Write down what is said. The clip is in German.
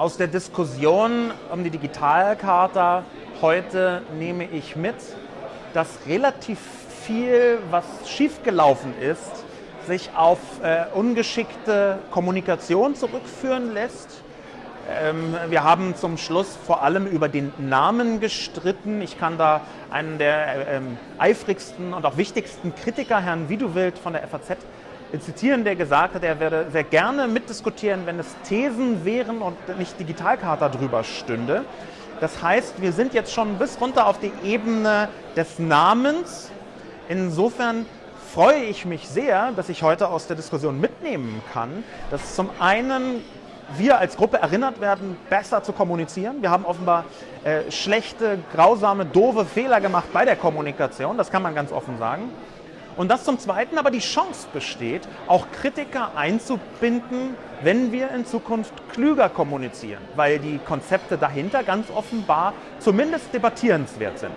Aus der Diskussion um die Digitalkarte heute nehme ich mit, dass relativ viel, was schiefgelaufen ist, sich auf äh, ungeschickte Kommunikation zurückführen lässt. Ähm, wir haben zum Schluss vor allem über den Namen gestritten. Ich kann da einen der äh, ähm, eifrigsten und auch wichtigsten Kritiker, Herrn Widuwild von der FAZ, zitieren, der gesagt hat, er werde sehr gerne mitdiskutieren, wenn es Thesen wären und nicht Digitalkarte drüber stünde. Das heißt, wir sind jetzt schon bis runter auf die Ebene des Namens. Insofern freue ich mich sehr, dass ich heute aus der Diskussion mitnehmen kann, dass zum einen wir als Gruppe erinnert werden, besser zu kommunizieren. Wir haben offenbar äh, schlechte, grausame, doofe Fehler gemacht bei der Kommunikation, das kann man ganz offen sagen. Und dass zum Zweiten aber die Chance besteht, auch Kritiker einzubinden, wenn wir in Zukunft klüger kommunizieren, weil die Konzepte dahinter ganz offenbar zumindest debattierenswert sind.